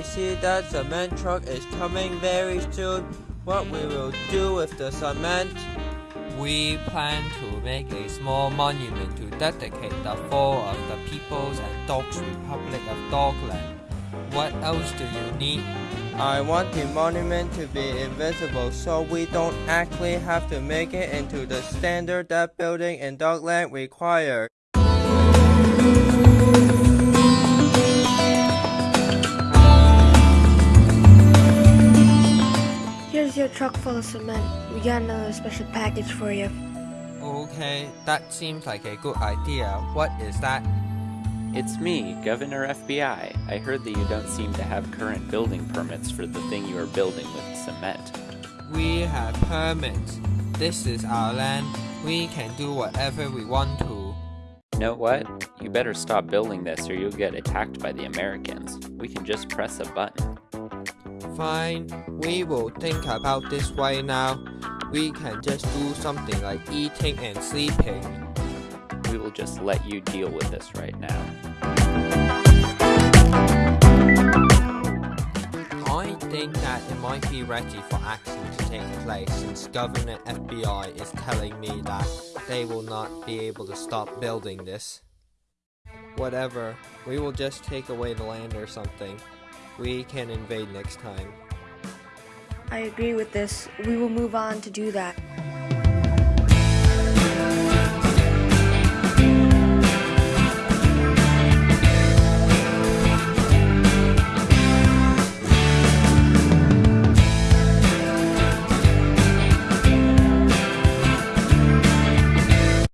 see that cement truck is coming very soon. What we will do with the cement? We plan to make a small monument to dedicate the fall of the People's and Dogs Republic of Dogland. What else do you need? I want the monument to be invisible so we don't actually have to make it into the standard that building in Dogland require. Here's your truck full of cement. We got another special package for you. Okay, that seems like a good idea. What is that? It's me, Governor FBI. I heard that you don't seem to have current building permits for the thing you are building with cement. We have permits. This is our land. We can do whatever we want to. You know what? You better stop building this or you'll get attacked by the Americans. We can just press a button. Fine, we will think about this right now. We can just do something like eating and sleeping. We will just let you deal with this right now. I think that it might be ready for action to take place since Governor FBI is telling me that they will not be able to stop building this. Whatever, we will just take away the land or something. We can invade next time. I agree with this. We will move on to do that.